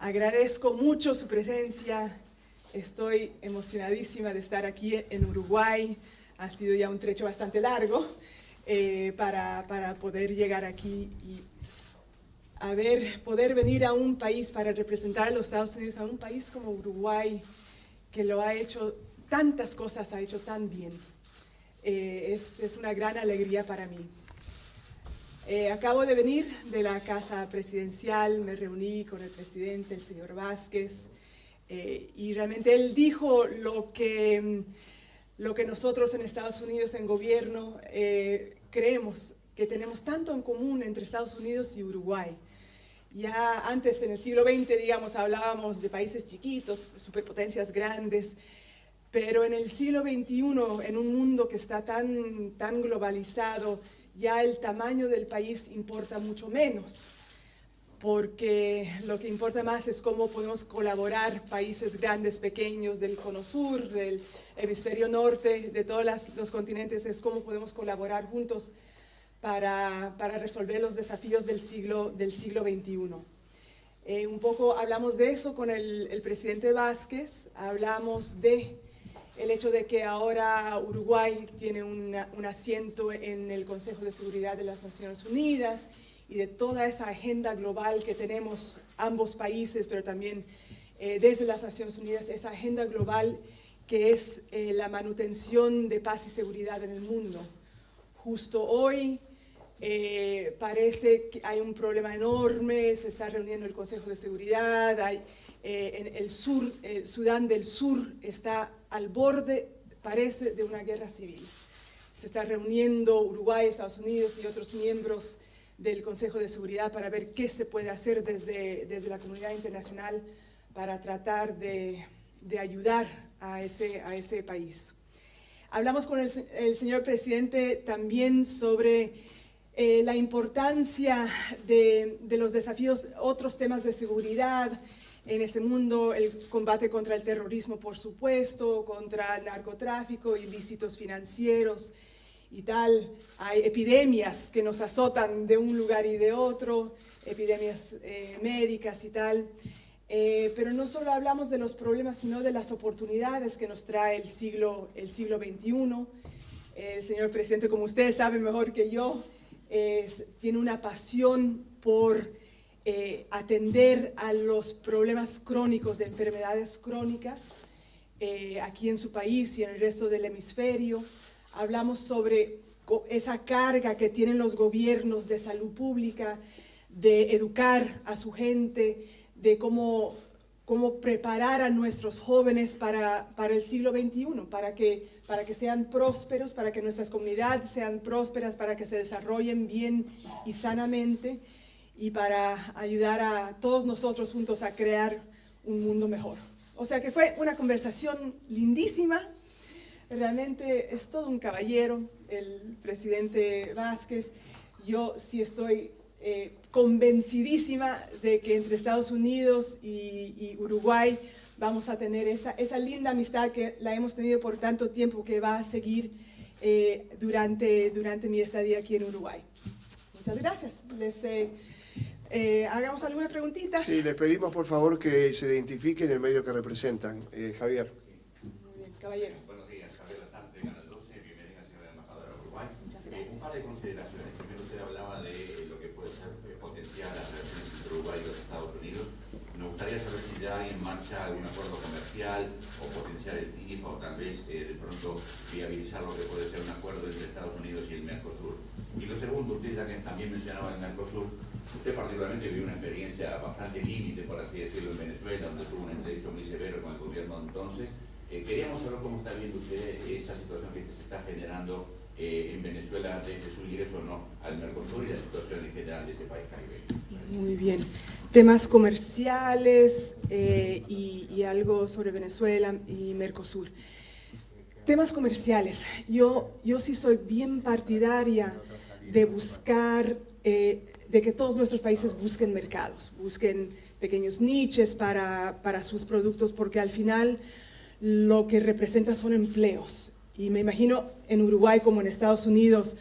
Agradezco mucho su presencia. Estoy emocionadísima de estar aquí en Uruguay. Ha sido ya un trecho bastante largo eh, para, para, poder llegar aquí y a ver, poder venir a un país para representar a los Estados Unidos, a un país como Uruguay, que lo ha hecho, tantas cosas ha hecho tan bien. Eh, es, es, una gran alegría para mí. Eh, acabo de venir de la Casa Presidencial, me reuní con el presidente, el señor Vázquez, eh, y realmente él dijo lo que, lo que nosotros en Estados Unidos, en gobierno, creemos que tenemos tanto en común entre Estados Unidos y Uruguay. Ya antes, en el siglo XX, digamos, hablábamos de países chiquitos, superpotencias grandes, pero en el siglo XXI, en un mundo que está tan, tan globalizado, ya el tamaño del país importa mucho menos, porque lo que importa más es cómo podemos colaborar países grandes, pequeños, del cono sur, del hemisferio norte, de todos los continentes, es cómo podemos colaborar juntos para, para resolver los desafíos del siglo, del siglo XXI. Eh, un poco hablamos de eso con el, el, presidente Vázquez, hablamos de el hecho de que ahora Uruguay tiene un asiento en el Consejo de Seguridad de las Naciones Unidas y de toda esa agenda global que tenemos ambos países, pero también eh, desde las Naciones Unidas, esa agenda global que es eh, la manutención de paz y seguridad en el mundo. Justo hoy eh, parece que hay un problema enorme, se está reuniendo el Consejo de Seguridad, hay, eh, en el sur, el Sudán del Sur está al borde, parece, de una guerra civil. Se está reuniendo Uruguay, Estados Unidos y otros miembros del Consejo de Seguridad para ver qué se puede hacer desde, desde la comunidad internacional para tratar de, de ayudar a ese, a ese país. Hablamos con el, el señor presidente también sobre eh, la importancia de, de, los desafíos, otros temas de seguridad en ese mundo, el combate contra el terrorismo, por supuesto, contra el narcotráfico, ilícitos financieros y tal. Hay epidemias que nos azotan de un lugar y de otro, epidemias eh, médicas y tal. Eh, pero no solo hablamos de los problemas, sino de las oportunidades que nos trae el siglo, el siglo XXI. El señor presidente, como ustedes saben mejor que yo, tiene una pasión por eh, atender a los problemas crónicos de enfermedades crónicas eh, aquí en su país y en el resto del hemisferio. Hablamos sobre esa carga que tienen los gobiernos de salud pública, de educar a su gente, de cómo cómo preparar a nuestros jóvenes para, para el siglo XXI, para que, para que sean prósperos, para que nuestras comunidades sean prósperas, para que se desarrollen bien y sanamente y para ayudar a todos nosotros juntos a crear un mundo mejor. O sea que fue una conversación lindísima, realmente es todo un caballero, el presidente Vázquez, yo sí estoy eh, convencidísima de que entre Estados Unidos y, y, Uruguay vamos a tener esa, esa linda amistad que la hemos tenido por tanto tiempo que va a seguir eh, durante, durante mi estadía aquí en Uruguay. Muchas gracias. Les, eh, eh, hagamos alguna preguntita. Sí, les pedimos por favor que se identifiquen el medio que representan. Eh, Javier. Muy bien, caballero. Buenos días, Javier Lasante, Canal 12, bienvenida señora embajadora de Uruguay. Eh, un par de consideraciones. Primero usted hablaba de lo que puede ser potenciar las relaciones entre Uruguay y los Estados Unidos. Me gustaría saber si ya hay en marcha algún acuerdo comercial o potenciar el TIF o tal vez de pronto viabilizar lo que puede ser un acuerdo entre Estados Unidos y el Mercosur. Y lo segundo, usted ya que también mencionaba el Mercosur, Usted particularmente vivió una experiencia bastante límite, por así decirlo, en Venezuela, donde tuvo un entredicho muy severo con el gobierno entonces. Eh, queríamos saber cómo está viendo usted esa situación que se está generando eh, en Venezuela desde su ingreso no al Mercosur y la situación en general de ese país caribeño. Muy bien. Temas comerciales eh, y, y algo sobre Venezuela y Mercosur. Temas comerciales. Yo, yo sí soy bien partidaria de buscar eh, de que todos nuestros países busquen mercados, busquen pequeños niches para, para sus productos, porque al final lo que representa son empleos. Y me imagino en Uruguay como en Estados Unidos,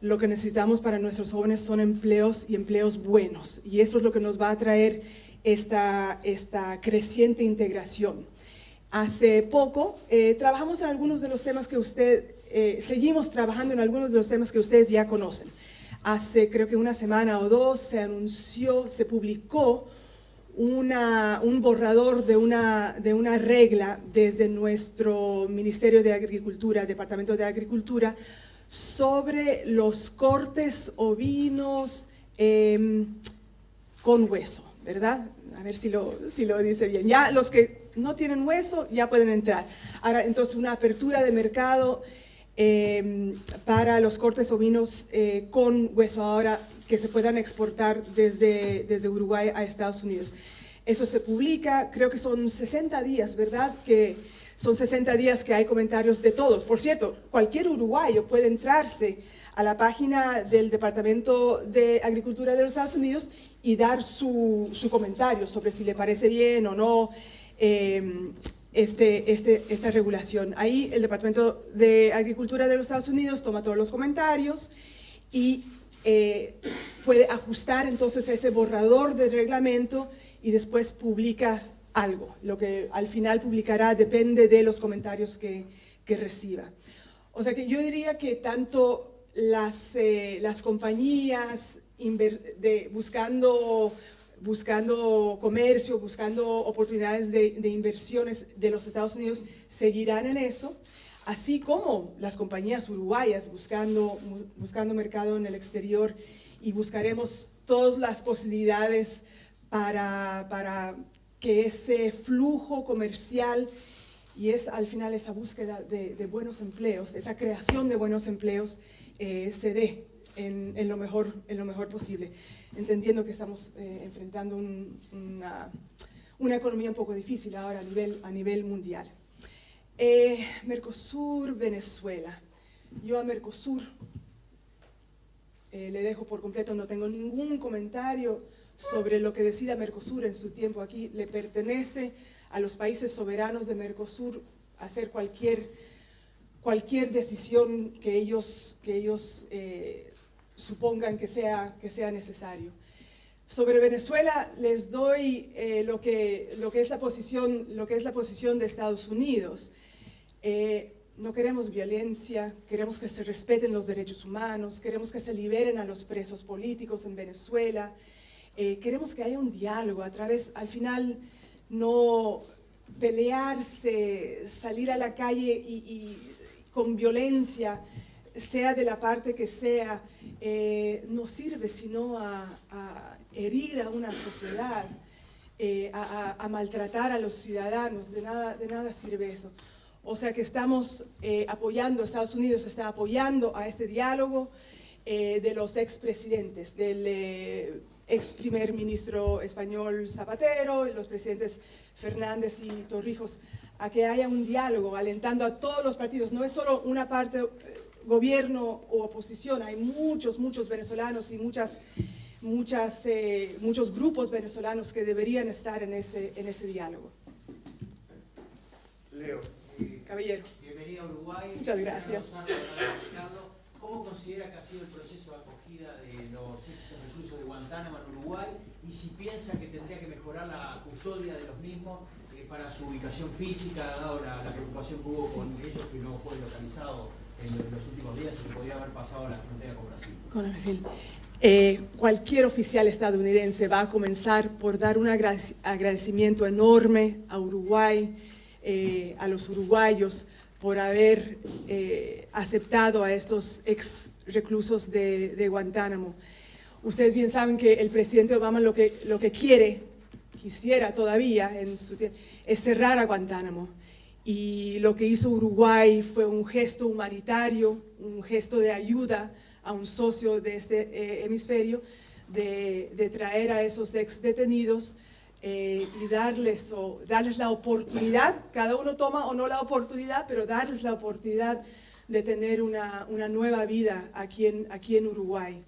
lo que necesitamos para nuestros jóvenes son empleos y empleos buenos. Y eso es lo que nos va a traer esta, esta creciente integración. Hace poco eh, trabajamos en algunos de los temas que usted, eh, seguimos trabajando en algunos de los temas que ustedes ya conocen. Hace creo que una semana o dos se anunció, se publicó una, un borrador de una, de una regla desde nuestro Ministerio de Agricultura, Departamento de Agricultura, sobre los cortes ovinos em, con hueso, ¿verdad? A ver si lo, si lo dice bien. Ya los que no tienen hueso ya pueden entrar. Ahora, entonces, una apertura de mercado em, para los cortes ovinos eh, con hueso ahora que se puedan exportar desde, desde Uruguay a Estados Unidos. Eso se publica, creo que son 60 días, ¿verdad? Que son 60 días que hay comentarios de todos. Por cierto, cualquier uruguayo puede entrarse a la página del Departamento de Agricultura de los Estados Unidos y dar su, su comentario sobre si le parece bien o no. Eh, este, este, esta regulación. Ahí el Departamento de Agricultura de los Estados Unidos toma todos los comentarios y eh, puede ajustar entonces ese borrador de reglamento y después publica algo. Lo que al final publicará depende de los comentarios que, que reciba. O sea que yo diría que tanto las, eh, las compañías buscando buscando comercio, buscando oportunidades de, inversiones de los Estados Unidos, seguirán en eso, así como las compañías uruguayas buscando, buscando mercado en el exterior y buscaremos todas las posibilidades para, para que ese flujo comercial y es al final esa búsqueda de, buenos empleos, esa creación de buenos empleos eh, se dé en, en, lo mejor, en lo mejor posible entendiendo que estamos eh, enfrentando una, una, economía un poco difícil ahora a nivel, a nivel mundial. Eh, Mercosur, Venezuela. Yo a Mercosur eh, le dejo por completo, no tengo ningún comentario sobre lo que decida Mercosur en su tiempo aquí. Le pertenece a los países soberanos de Mercosur hacer cualquier, cualquier decisión que ellos, que ellos supongan que sea, que sea necesario. Sobre Venezuela les doy eh, lo, que, lo, que es la posición, lo que es la posición de Estados Unidos. Eh, no queremos violencia, queremos que se respeten los derechos humanos, queremos que se liberen a los presos políticos en Venezuela, eh, queremos que haya un diálogo a través, al final, no pelearse, salir a la calle y, con violencia, sea de la parte que sea, eh, no sirve sino a, herir a una sociedad, eh, a, maltratar a los ciudadanos, de nada, de nada sirve eso. O sea que estamos eh, apoyando, Estados Unidos está apoyando a este diálogo de los expresidentes, del ex primer ministro español Zapatero, los presidentes Fernández y Torrijos, a que haya un diálogo, alentando a todos los partidos. No es solo una parte gobierno o oposición. Hay muchos, muchos venezolanos y muchas, muchas, eh, muchos grupos venezolanos que deberían estar en ese, en ese diálogo. Leo. Caballero. Bienvenido a Uruguay. Muchas gracias. ¿Cómo considera que ha sido el proceso de acogida de los ex reclusos de Guantánamo en Uruguay y si piensa que tendría que mejorar la custodia de los mismos eh, para su ubicación física, dado la, preocupación que hubo con ellos que no fue localizado en los últimos días se podía haber pasado la frontera con Brasil. Con Brasil. Eh, cualquier oficial estadounidense va a comenzar por dar un agradecimiento enorme a Uruguay, eh, a los uruguayos, por haber eh, aceptado a estos ex reclusos de, de, Guantánamo. Ustedes bien saben que el presidente Obama lo que, lo que quiere, quisiera todavía, en su, es cerrar a Guantánamo y lo que hizo Uruguay fue un gesto humanitario, un gesto de ayuda a un socio de este eh, hemisferio, de, traer a esos ex detenidos eh, y darles, o, darles la oportunidad, cada uno toma o no la oportunidad, pero darles la oportunidad de tener una, una nueva vida aquí en, aquí en Uruguay.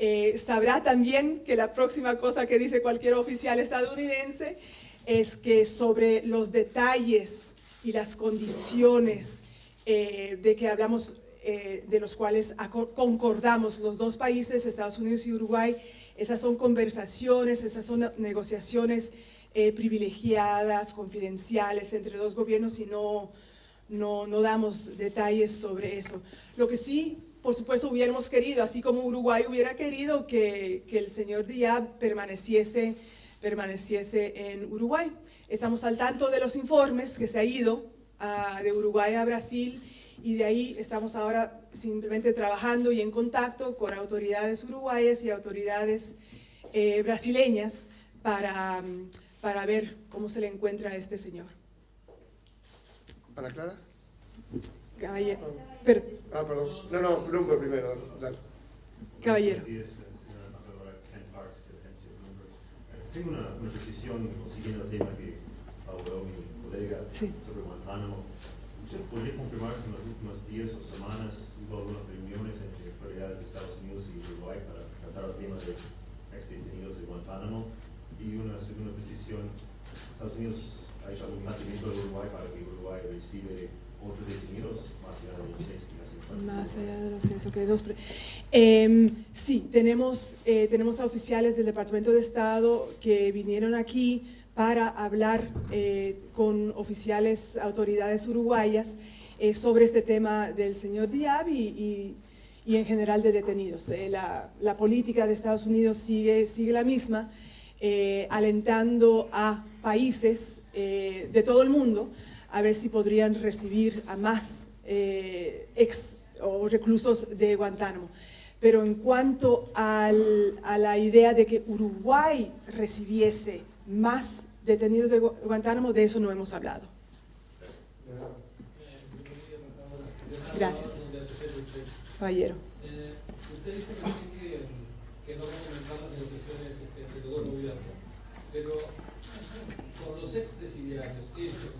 Eh, sabrá también que la próxima cosa que dice cualquier oficial estadounidense es que sobre los detalles y las condiciones eh, de que hablamos, eh, de los cuales concordamos los dos países, Estados Unidos y Uruguay, Esas son conversaciones, esas son negociaciones eh, privilegiadas, confidenciales entre dos gobiernos y no, no, no damos detalles sobre eso. Lo que sí por supuesto, hubiéramos querido, así como Uruguay hubiera querido que, que, el señor Diab permaneciese, permaneciese en Uruguay. Estamos al tanto de los informes que se ha ido a, de Uruguay a Brasil y de ahí estamos ahora simplemente trabajando y en contacto con autoridades uruguayas y autoridades eh, brasileñas para, para ver cómo se le encuentra a este señor. ¿Para Clara? Caballero. Ah, perdón. No, no, Bloomberg primero. Dale. Caballero. Tengo una, una precisión siguiendo el tema que habló mi colega sí. sobre Guantánamo. ¿Usted podría confirmar si en los últimos días o semanas hubo algunas reuniones entre autoridades de Estados Unidos y Uruguay para tratar el tema de exdetenidos de Guantánamo? Y una segunda precisión, Estados Unidos ha hecho algún mantenimiento de Uruguay para que Uruguay reciba otros detenidos más allá de los seis Más allá de los seis, ok. Dos eh, sí, tenemos, eh, tenemos a oficiales del Departamento de Estado que vinieron aquí para hablar eh, con oficiales, autoridades uruguayas eh, sobre este tema del señor Diab y, y, y en general de detenidos. Eh, la, la, política de Estados Unidos sigue, sigue la misma, alentando a países de todo el mundo a ver si podrían recibir a más eh, ex o reclusos de Guantánamo. Pero en cuanto al, a la idea de que Uruguay recibiese más detenidos de Guantánamo, de eso no hemos hablado. Gracias. Caballero. Eh, no va a comenzar las negociaciones este, entre los dos gobiernos, pero con los expresidiarios, ellos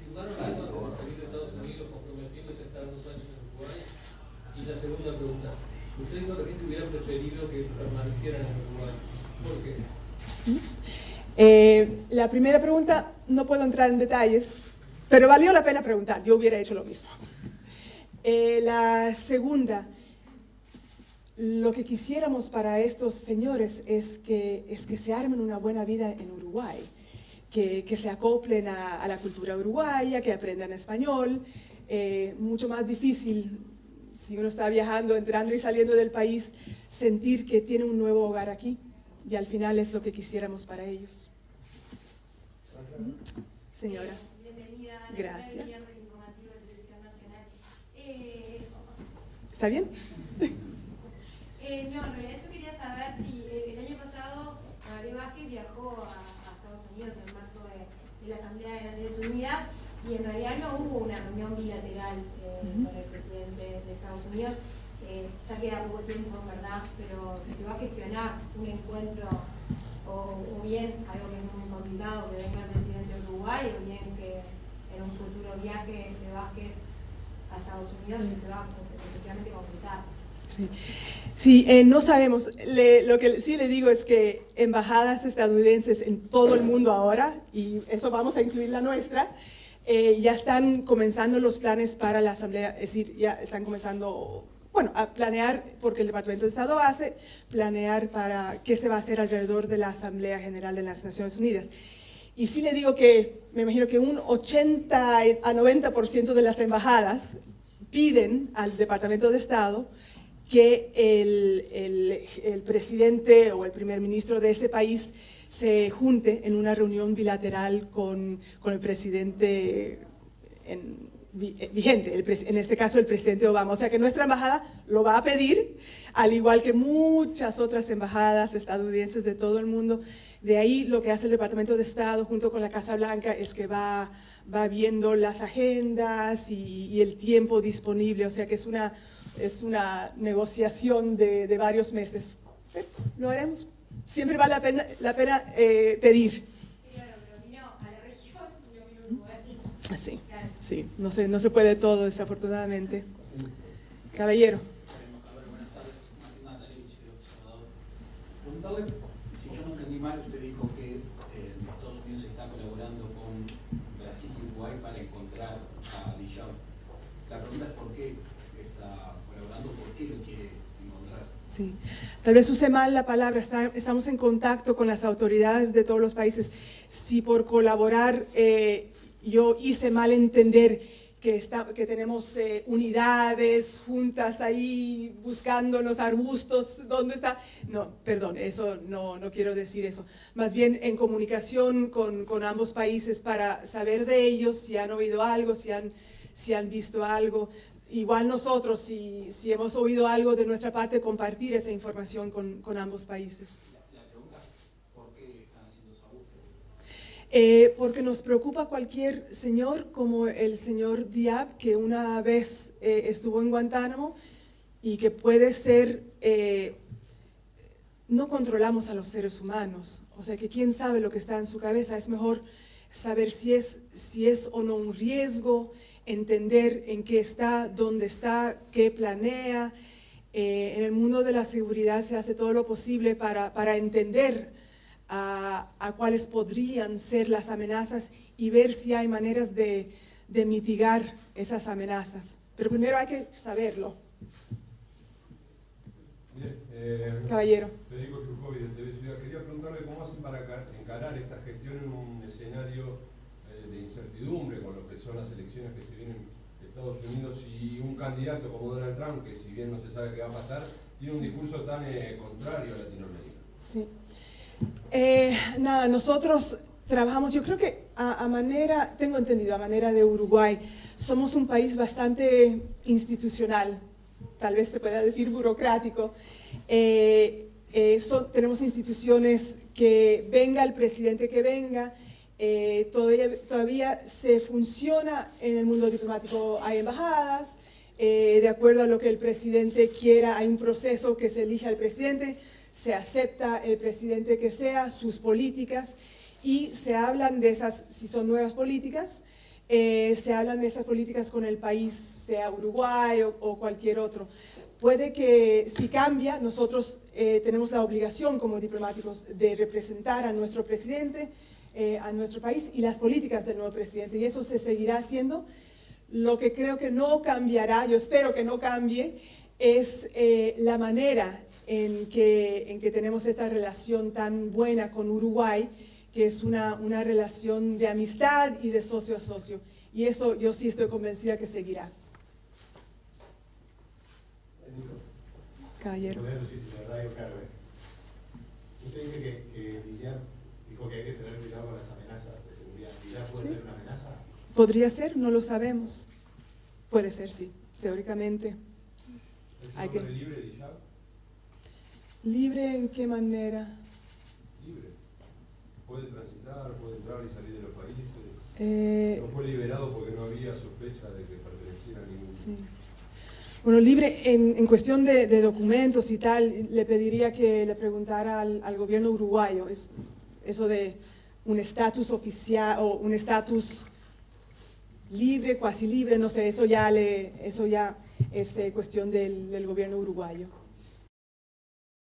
firmaron acuerdo con de Estados Unidos comprometiéndose a estar dos años en Uruguay? Y la segunda pregunta, ¿usted dijo que preferido que permanecieran en Uruguay? ¿Por qué? Eh, la primera pregunta, no puedo entrar en detalles, pero valió la pena preguntar, yo hubiera hecho lo mismo. Eh, la segunda, lo que quisiéramos para estos señores es que, es que se armen una buena vida en Uruguay que, se acoplen a, la cultura uruguaya, que aprendan español. Eh, mucho más difícil, si uno está viajando, entrando y saliendo del país, sentir que tiene un nuevo hogar aquí. Y al final es lo que quisiéramos para ellos. Señora. Bienvenida. Gracias. Eh, ¿Está bien? Eh, no, en realidad yo quería saber si el año pasado María Vázquez viajó a, a Estados Unidos en de la Asamblea de Naciones Unidas y en realidad no hubo una reunión bilateral eh, con el presidente de Estados Unidos. Eh, ya queda poco tiempo, ¿verdad? Pero si se va a gestionar un encuentro o, bien algo que es muy complicado, que venga el presidente de Uruguay o bien que en un futuro viaje de Vázquez a Estados Unidos se va a efectivamente completar. Sí, sí eh, no sabemos. lo que sí le digo es que embajadas estadounidenses en todo el mundo ahora, y eso vamos a incluir la nuestra, eh, ya están comenzando los planes para la Asamblea, es decir, ya están comenzando, bueno, a planear, porque el Departamento de Estado hace, planear para qué se va a hacer alrededor de la Asamblea General de las Naciones Unidas. Y sí le digo que, me imagino que un 80 a 90% de las embajadas piden al Departamento de Estado que el, el, presidente o el primer ministro de ese país se junte en una reunión bilateral con, con el presidente en, eh, vigente, en este caso el presidente Obama. O sea que nuestra embajada lo va a pedir, al igual que muchas otras embajadas estadounidenses de todo el mundo. De ahí lo que hace el Departamento de Estado junto con la Casa Blanca es que va, va viendo las agendas y, el tiempo disponible. O sea que es una es una negociación de, de varios meses. Lo haremos. Siempre vale la pena, la pena eh, pedir. Sí, Sí, no se, no se puede todo, desafortunadamente. Caballero. Preguntarle, si yo no entendí mal, usted dijo que eh, Estados Unidos está colaborando con Brasil y Uruguay para encontrar a Dijab. La pregunta es por qué está ¿por qué lo quiere encontrar? Sí, tal vez use mal la palabra, está- estamos en contacto con las autoridades de todos los países. Si por colaborar eh, yo hice mal entender que, está, que tenemos eh, unidades juntas ahí buscando los arbustos, ¿dónde está? No, perdón, eso no, no quiero decir eso. Más bien en comunicación con, con ambos países para saber de ellos si han oído algo, si han, si han visto algo. Igual nosotros, si, si hemos oído algo de nuestra parte, compartir esa información con, con ambos países. La, la pregunta, ¿por qué están haciendo esa? Eh, porque nos preocupa cualquier señor como el señor Diab, que una vez eh, estuvo en Guantánamo y que puede ser, eh, no controlamos a los seres humanos, o sea que quién sabe lo que está en su cabeza, es mejor saber si es, si es o no un riesgo, entender en qué está, dónde está, qué planea. Eh, en el mundo de la seguridad se hace todo lo posible para, para entender a, a cuáles podrían ser las amenazas y ver si hay maneras de, de mitigar esas amenazas. Pero primero hay que saberlo, Bien, eh, caballero. Federico Trujovi de TV Ciudad. Quería preguntarle cómo hacen para ca- encarar esta gestión en un escenario de incertidumbre con lo que son las elecciones que se vienen de Estados Unidos y un candidato como Donald Trump, que si bien no se sabe qué va a pasar, tiene un discurso tan eh, contrario a Latinoamérica. Sí. Eh, nada, nosotros trabajamos, yo creo que a, a manera, tengo entendido, a manera de Uruguay, somos un país bastante institucional, tal vez se pueda decir burocrático. Eh, eh, son- tenemos instituciones que venga el presidente que venga, eh, todavía, se funciona en el mundo diplomático, hay embajadas, eh, de acuerdo a lo que el presidente quiera, hay un proceso que se elige al presidente, se acepta el presidente que sea, sus políticas, y se hablan de esas, si son nuevas políticas, eh, se hablan de esas políticas con el país, sea Uruguay o, cualquier otro. Puede que si cambia, nosotros tenemos la obligación como diplomáticos de representar a nuestro presidente, eh, a nuestro país y las políticas del nuevo presidente, y eso se seguirá haciendo. Lo que creo que no cambiará, yo espero que no cambie, es eh, la manera en que, en que tenemos esta relación tan buena con Uruguay, que es una, una relación de amistad y de socio a socio. Y eso yo sí estoy convencida que seguirá. Caballero. Usted dice que, que dijo que hay que tener cuidado con las amenazas de seguridad. ¿Villar puede Sí. ser una amenaza? ¿Podría ser? No lo sabemos. Puede ser, sí, teóricamente. ¿Es Hay que- libre, Dijab? ¿Libre en qué manera? Libre. Puede transitar, puede entrar y salir de los países. Eh, No fue liberado porque no había sospecha de que perteneciera a ningún... Sí. Bueno, libre en, en cuestión de, de documentos y tal, le pediría que le preguntara al, al gobierno uruguayo es, eso de un estatus oficial o un estatus libre, cuasi libre, no sé, eso ya, le, eso ya es eh, cuestión del, del gobierno uruguayo.